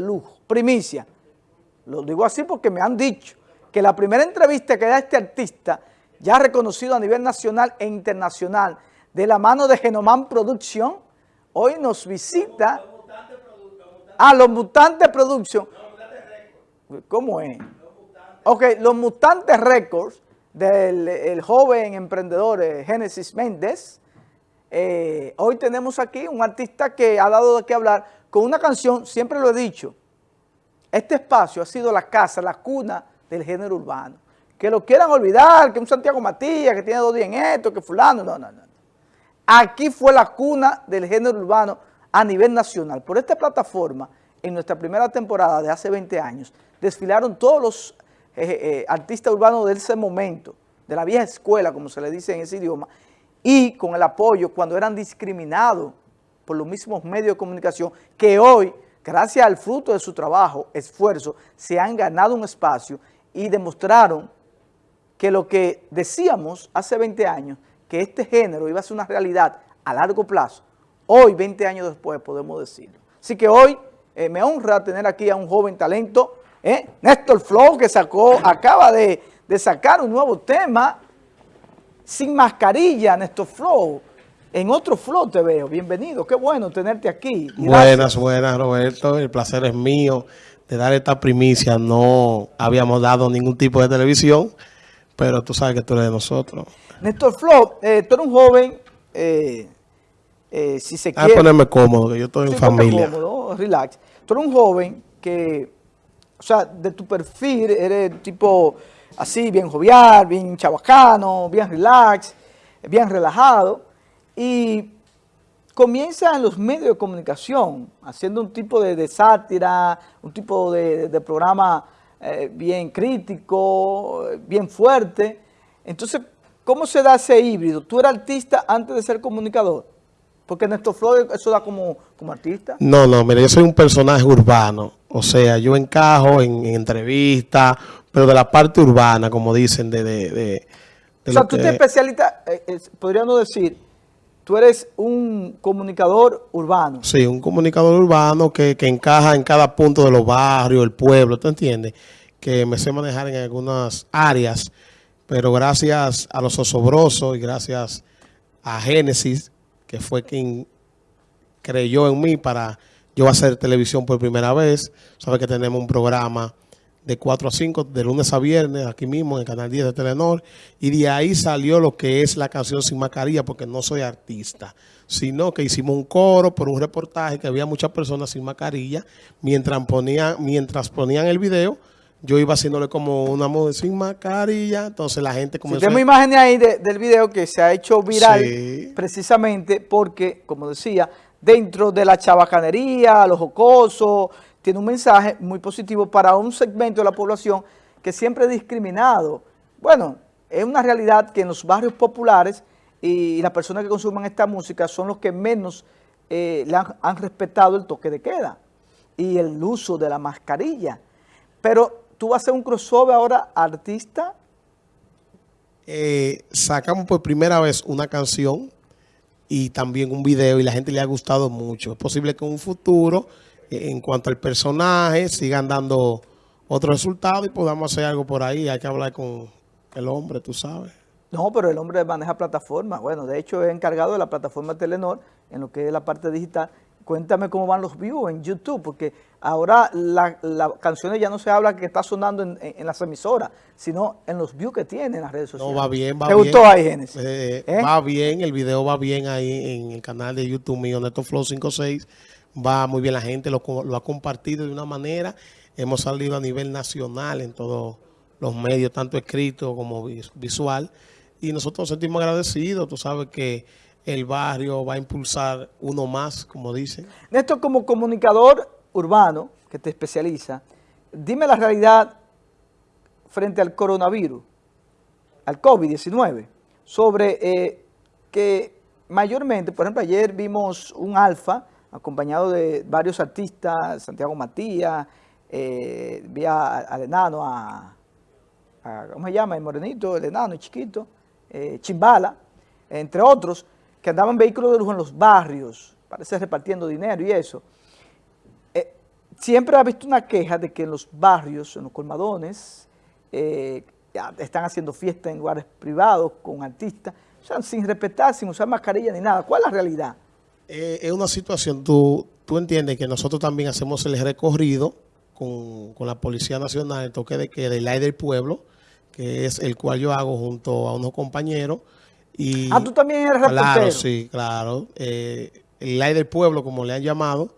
de lujo, primicia. Lo digo así porque me han dicho que la primera entrevista que da este artista, ya reconocido a nivel nacional e internacional, de la mano de Genoman Production, hoy nos visita a los Mutantes Production. ¿Cómo es? Ok, los Mutantes Records del joven emprendedor eh, Génesis Méndez. Eh, hoy tenemos aquí un artista que ha dado de qué hablar con una canción, siempre lo he dicho, este espacio ha sido la casa, la cuna del género urbano. Que lo quieran olvidar, que un Santiago Matías, que tiene dos días en esto, que fulano, no, no, no. Aquí fue la cuna del género urbano a nivel nacional. Por esta plataforma, en nuestra primera temporada de hace 20 años, desfilaron todos los eh, eh, artistas urbanos de ese momento, de la vieja escuela, como se le dice en ese idioma, y con el apoyo cuando eran discriminados por los mismos medios de comunicación que hoy gracias al fruto de su trabajo, esfuerzo, se han ganado un espacio y demostraron que lo que decíamos hace 20 años, que este género iba a ser una realidad a largo plazo, hoy, 20 años después, podemos decirlo. Así que hoy eh, me honra tener aquí a un joven talento, eh, Néstor Flow, que sacó, acaba de, de sacar un nuevo tema, sin mascarilla, Néstor Flow, en otro flow te veo. Bienvenido, qué bueno tenerte aquí. Buenas, buenas, Roberto. El placer es mío de dar esta primicia. No habíamos dado ningún tipo de televisión, pero tú sabes que tú eres de nosotros. Néstor Flow, eh, tú eres un joven, eh, eh, si se quiere... A ponerme cómodo, que yo estoy en familia. cómodo, relax. Tú eres un joven que, o sea, de tu perfil eres tipo así, bien jovial, bien chabacano, bien relax, bien relajado y comienza en los medios de comunicación, haciendo un tipo de, sátira, un tipo de, programa eh, bien crítico, bien fuerte. Entonces, ¿cómo se da ese híbrido? ¿Tú eras artista antes de ser comunicador? Porque Néstor Flores eso da como, como artista. No, no, mira, yo soy un personaje urbano. O sea, yo encajo en, entrevistas, pero de la parte urbana, como dicen, de... de, o sea, tú te especialistas, eh, podríamos decir, tú eres un comunicador urbano. Sí, un comunicador urbano que, encaja en cada punto de los barrios, el pueblo, ¿tú entiendes? Que me sé manejar en algunas áreas, pero gracias a los osobrosos y gracias a Génesis, que fue quien creyó en mí para yo hacer televisión por primera vez. Sabes que tenemos un programa de 4 a 5, de lunes a viernes, aquí mismo en el Canal 10 de Telenor, y de ahí salió lo que es la canción Sin Mascarilla, porque no soy artista, sino que hicimos un coro por un reportaje que había muchas personas sin mascarilla, mientras ponían, mientras ponían el video, yo iba haciéndole como una moda sin mascarilla, entonces la gente comenzó... tenemos imágenes ahí del video que se ha hecho viral precisamente porque, como decía, dentro de la chabacanería, los jocosos, tiene un mensaje muy positivo para un segmento de la población que siempre es discriminado. Bueno, es una realidad que en los barrios populares y las personas que consumen esta música son los que menos eh, le han, respetado el toque de queda y el uso de la mascarilla. Pero tú vas a hacer un crossover ahora artista. Eh, sacamos por primera vez una canción y también un video y la gente le ha gustado mucho. Es posible que en un futuro en cuanto al personaje, sigan dando otro resultado y podamos hacer algo por ahí. Hay que hablar con el hombre, tú sabes. No, pero el hombre maneja plataformas. Bueno, de hecho es encargado de la plataforma Telenor en lo que es la parte digital. Cuéntame cómo van los views en YouTube, porque ahora las canciones ya no se habla que está sonando en, las emisoras, sino en los views que tienen en las redes sociales. No, va bien, va ¿Te bien. gustó ahí, Genesis? Eh, ¿Eh? Va bien, el video va bien ahí en el canal de YouTube mío, Neto Flow 56 va muy bien la gente, lo, ha compartido de una manera. Hemos salido a nivel nacional en todos los medios, tanto escrito como visual. Y nosotros nos sentimos agradecidos. Tú sabes que el barrio va a impulsar uno más, como dicen. Néstor, como comunicador urbano que te especializa, dime la realidad frente al coronavirus, al COVID-19, sobre eh, que mayormente, por ejemplo, ayer vimos un alfa acompañado de varios artistas, Santiago Matías, eh, vi al enano, a, ¿cómo se llama? El morenito, el enano, el chiquito, eh, Chimbala, entre otros, que andaban vehículos de lujo en los barrios, parece repartiendo dinero y eso. Eh, siempre ha visto una queja de que en los barrios, en los colmadones, eh, están haciendo fiestas en lugares privados con artistas, o sea, sin respetar, sin usar mascarilla ni nada. ¿Cuál es la realidad? Eh, es una situación, tú, tú entiendes que nosotros también hacemos el recorrido con, la Policía Nacional, el toque de queda, el aire del pueblo, que es el cual yo hago junto a unos compañeros. Y, ah, tú también eres reportero. Claro, sí, claro. Eh, el aire del pueblo, como le han llamado,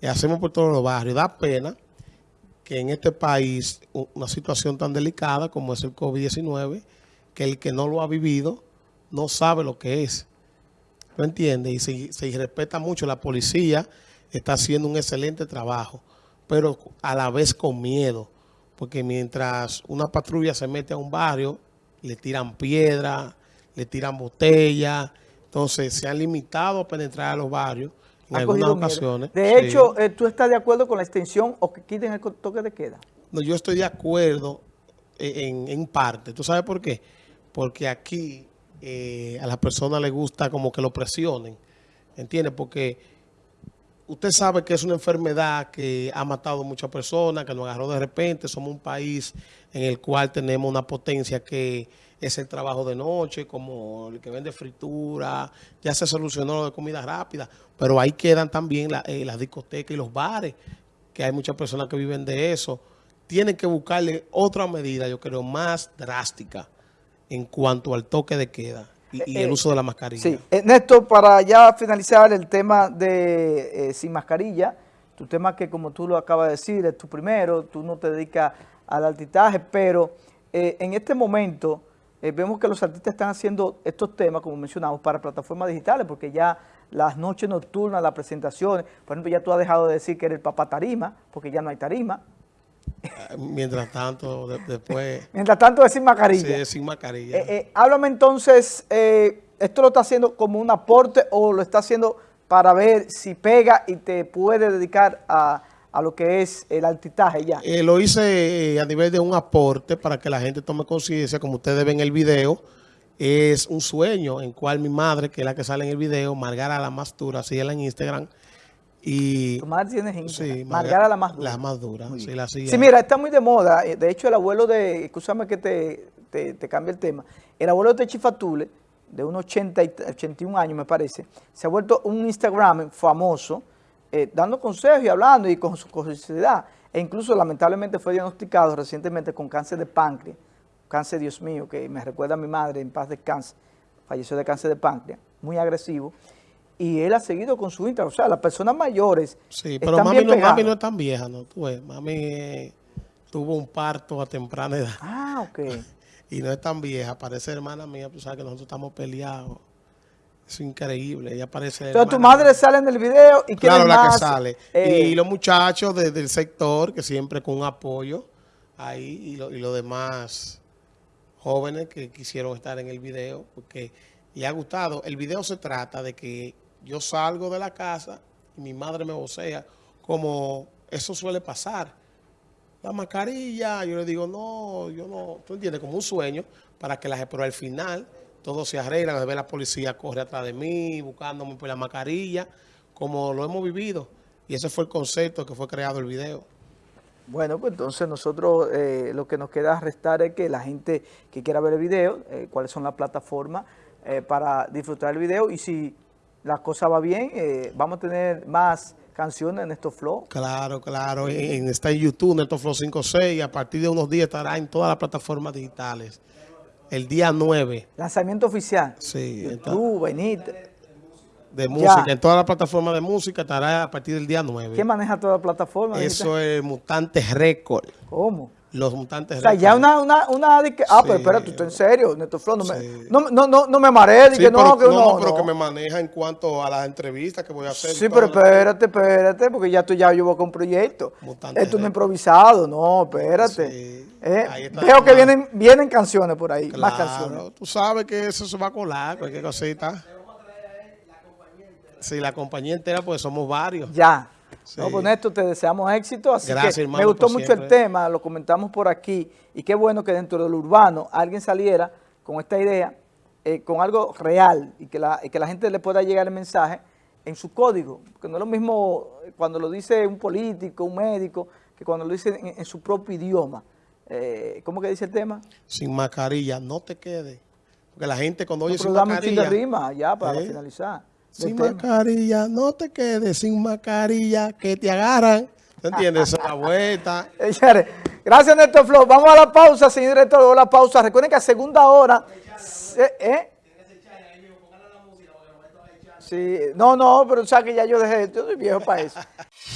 y hacemos por todos los barrios. Da pena que en este país una situación tan delicada como es el COVID-19, que el que no lo ha vivido no sabe lo que es. ¿No entiende? Y se, se respeta mucho. La policía está haciendo un excelente trabajo, pero a la vez con miedo. Porque mientras una patrulla se mete a un barrio, le tiran piedra, le tiran botella. Entonces se han limitado a penetrar a los barrios en algunas ocasiones. De hecho, eh, ¿tú estás de acuerdo con la extensión o que quiten el toque de queda? No, yo estoy de acuerdo en, parte. ¿Tú sabes por qué? Porque aquí eh, a las personas les gusta como que lo presionen. ¿Entiendes? Porque usted sabe que es una enfermedad que ha matado a muchas personas, que nos agarró de repente. Somos un país en el cual tenemos una potencia que es el trabajo de noche, como el que vende fritura, ya se solucionó lo de comida rápida, pero ahí quedan también eh, las discotecas y los bares, que hay muchas personas que viven de eso. Tienen que buscarle otra medida, yo creo, más drástica en cuanto al toque de queda y, el eh, uso de la mascarilla. Sí, Néstor, para ya finalizar el tema de eh, sin mascarilla, tu tema que como tú lo acabas de decir, es tu primero, tú no te dedicas al altitaje, pero en este momento eh, vemos que los artistas están haciendo estos temas, como mencionamos, para plataformas digitales, porque ya las noches nocturnas, las presentaciones, por ejemplo, ya tú has dejado de decir que eres el papá tarima, porque ya no hay tarima. Mientras tanto, después... Mientras tanto es sin mascarilla. Sí, sin mascarilla. Eh, eh, háblame entonces, ¿esto lo está haciendo como un aporte o lo está haciendo para ver si pega y te puede dedicar a a lo que es el altitaje ya? Eh, lo hice eh, a nivel de un aporte para que la gente tome conciencia, como ustedes ven en el video, es un sueño en cual mi madre, que es la que sale en el video, Margara la más dura, así en Instagram, y, ¿Tu madre tiene Instagram? Sí, la más dura. La más dura, sí, la Sí, mira, está muy de moda. Eh, de hecho, el abuelo de, escúchame que te, te, te cambie el tema, el abuelo de Chifatule, de unos 80 y 81 años me parece, se ha vuelto un Instagram famoso, eh, dando consejos y hablando y con su curiosidad. E incluso lamentablemente fue diagnosticado recientemente con cáncer de páncreas, cáncer, Dios mío, que me recuerda a mi madre en paz de cáncer, falleció de cáncer de páncreas, muy agresivo. Y él ha seguido con su Instagram. O sea, las personas mayores. Sí, pero mami, no, mami no es tan vieja, ¿no? Tú ves, mami eh, tuvo un parto a temprana edad. Ah, ok. y no es tan vieja, parece hermana mía, tú sabes que nosotros estamos peleados. Es increíble, ella aparece... Entonces tu madre sale en el video y Claro, la que sale. y eh, los muchachos del sector, que siempre con apoyo ahí, y, los demás jóvenes que quisieron estar en el video, porque le ha gustado. El video se trata de que yo salgo de la casa y mi madre me vocea, como eso suele pasar. La mascarilla, yo le digo, no, yo no, tú entiendes, como un sueño, para que la... Pero al final todo se arregla, ve la policía corre atrás de mí, buscándome por la mascarilla, como lo hemos vivido. Y ese fue el concepto que fue creado el video. Bueno, pues entonces nosotros eh, lo que nos queda restar es que la gente que quiera ver el video, eh, cuáles son las plataformas eh, para disfrutar el video y si la cosa va bien, vamos a tener más canciones en estos flow. Claro, claro, en, está en YouTube, Neto Flow 56 y a partir de unos días estará en todas las plataformas digitales el día 9. Lanzamiento oficial. Sí. Tú, Benítez. De música, en toda la plataforma de música estará a partir del día 9. ¿Quién maneja toda la plataforma? Eso es Mutantes Record. ¿Cómo? Los Mutantes. O sea, ya una... una, una Ah, pero espera, tú estás en serio, Neto Flow. No, me, no, no, no, no me que no, que no, no, pero que me maneja en cuanto a las entrevistas que voy a hacer. Sí, pero espérate, espérate, porque ya tú ya llevo con un proyecto. Esto no es improvisado, no, espérate. Sí. Eh, veo que vienen, vienen canciones por ahí, más canciones. Tú sabes que eso se va a colar, cualquier cosita. Sí, la compañía entera, pues somos varios. Ya. No, con esto te deseamos éxito. Así que me gustó mucho el tema, lo comentamos por aquí. Y qué bueno que dentro del urbano alguien saliera con esta idea, eh, con algo real, y que, la, y que la gente le pueda llegar el mensaje en su código, porque no es lo mismo cuando lo dice un político, un médico, que cuando lo dice en, en su propio idioma. Eh, ¿Cómo que dice el tema? Sin mascarilla, no te quedes. Porque la gente cuando oye No, sin pero dame un de mascarilla... rima ya para ¿Eh? finalizar. Sin tema. mascarilla, no te quedes sin mascarilla, que te agarran. ¿Te entiendes? Esa es la vuelta. Eh, Gracias, Néstor Flo. Vamos a la pausa, señor director. Vamos a la pausa. Recuerden que a segunda hora... ¿eh? Sí, no, no, pero sabes que ya yo dejé, yo soy viejo para eso.